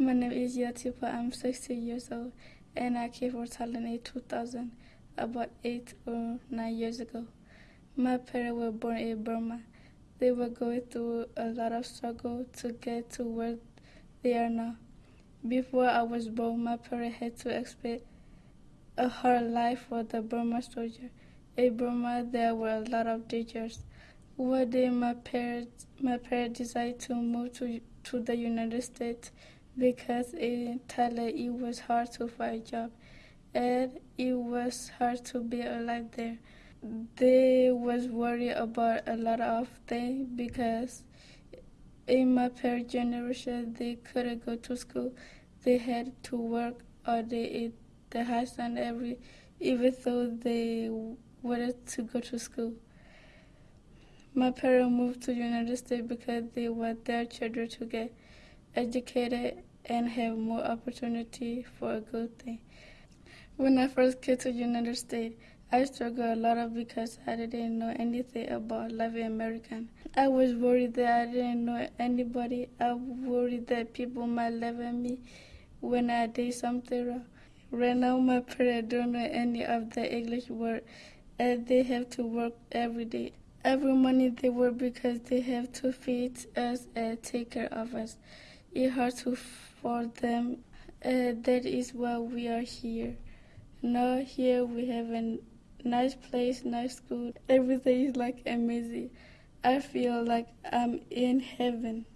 My name is Yatipa. I'm 16 years old, and I came from Thailand in 2000, about eight or nine years ago. My parents were born in Burma. They were going through a lot of struggle to get to where they are now. Before I was born, my parents had to expect a hard life for the Burma soldier. In Burma, there were a lot of dangers. One day, my parents, my parents decided to move to, to the United States because in Thailand it was hard to find a job and it was hard to be alive there. They was worried about a lot of things because in my parents' generation they couldn't go to school. They had to work all day at the house and every even though they wanted to go to school. My parents moved to United States because they want their children to get educated and have more opportunity for a good thing. When I first came to United States, I struggled a lot because I didn't know anything about life American. I was worried that I didn't know anybody. I worried that people might laugh at me when I did something wrong. Right now, my parents don't know any of the English word, and they have to work every day. Every morning they work because they have to feed us and take care of us. It's hard to for them. Uh, that is why we are here. Now here we have a nice place, nice school. Everything is like amazing. I feel like I'm in heaven.